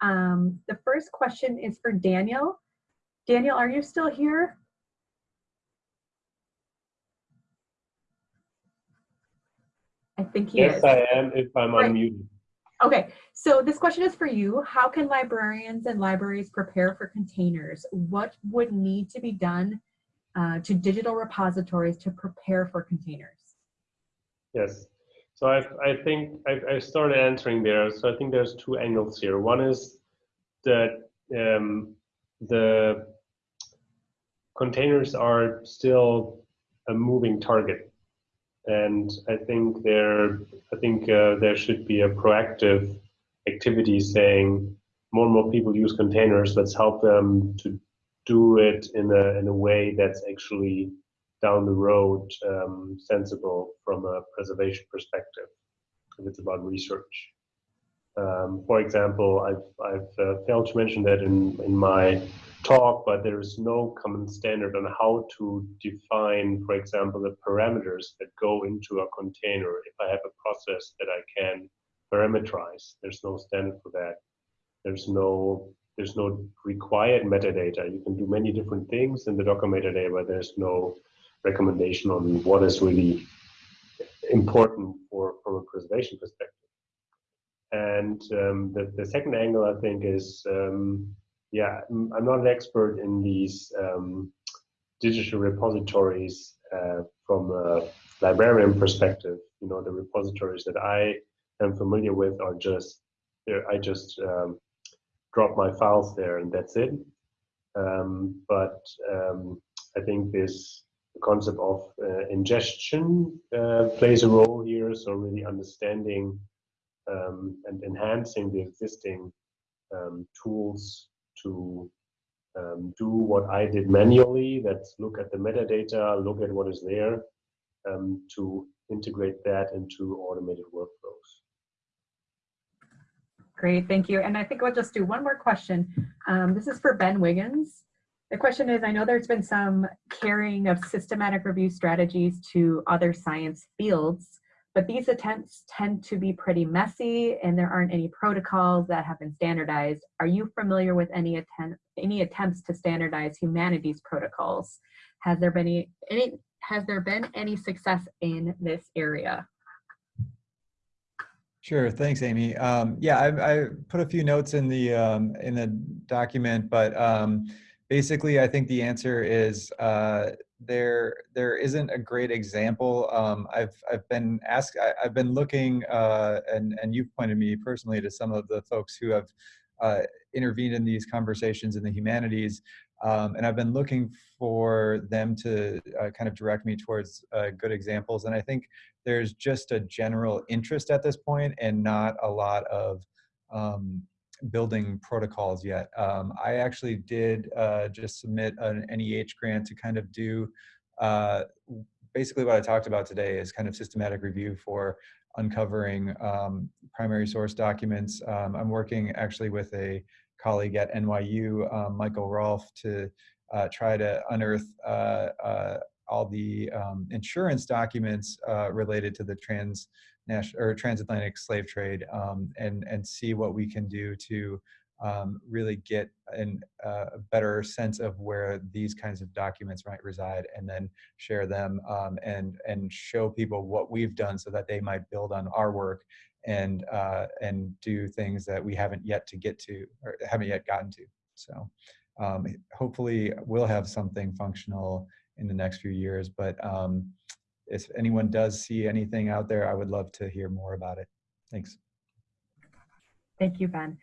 Um, the first question is for Daniel. Daniel, are you still here? I think he Yes, is. I am if I'm Right. unmuted. Okay, so this question is for you. How can librarians and libraries prepare for containers? What would need to be done uh, to digital repositories to prepare for containers? Yes. So I, I think I, I started answering there. So I think there's two angles here. One is that um, the containers are still a moving target, and I think there I think uh, there should be a proactive activity saying more and more people use containers. Let's help them to do it in a in a way that's actually down the road um, sensible from a preservation perspective if it's about research. Um, for example, I've, I've uh, failed to mention that in, in my talk, but there is no common standard on how to define, for example, the parameters that go into a container. If I have a process that I can parameterize, there's no standard for that. There's no there's no required metadata. You can do many different things in the Docker metadata, but there's no recommendation on what is really important for from a preservation perspective. And um, the, the second angle, I think, is um, yeah, I'm not an expert in these um, digital repositories uh, from a librarian perspective. You know, the repositories that I am familiar with are just, there I just um, drop my files there and that's it. Um, but um, I think this concept of uh, ingestion uh, plays a role here. So really understanding um, and enhancing the existing um, tools to um, do what I did manually. That's look at the metadata, look at what is there, um, to integrate that into automated workflows. Great, thank you. And I think we'll just do one more question. Um, this is for Ben Wiggins. The question is, I know there's been some carrying of systematic review strategies to other science fields, but these attempts tend to be pretty messy and there aren't any protocols that have been standardized. Are you familiar with any attempt, any attempts to standardize humanities protocols? Has there been any, any has there been any success in this area? Sure, thanks, Amy. Um, yeah, I, I, put a few notes in the um, in the document, but um, basically, I think the answer is uh, there there isn't a great example. Um, I've I've been asked, I, have been looking, uh, and and you've pointed me personally to some of the folks who have uh, intervened in these conversations in the humanities, um, and I've been looking for them to uh, kind of direct me towards uh, good examples. And I think there's just a general interest at this point and not a lot of um, building protocols yet. Um, I actually did uh, just submit an NEH grant to kind of do uh, basically what I talked about today is kind of systematic review for uncovering um, primary source documents. Um, I'm working actually with a colleague at NYU, um, Michael Rolfe, to uh, try to unearth uh, uh, all the um, insurance documents uh, related to the trans or transatlantic slave trade um, and and see what we can do to um, really get uh, a better sense of where these kinds of documents might reside and then share them um, and and show people what we've done so that they might build on our work and uh, and do things that we haven't yet to get to or haven't yet gotten to. So um, hopefully we'll have something functional in the next few years. But um, if anyone does see anything out there, I would love to hear more about it. Thanks. Thank you, Ben.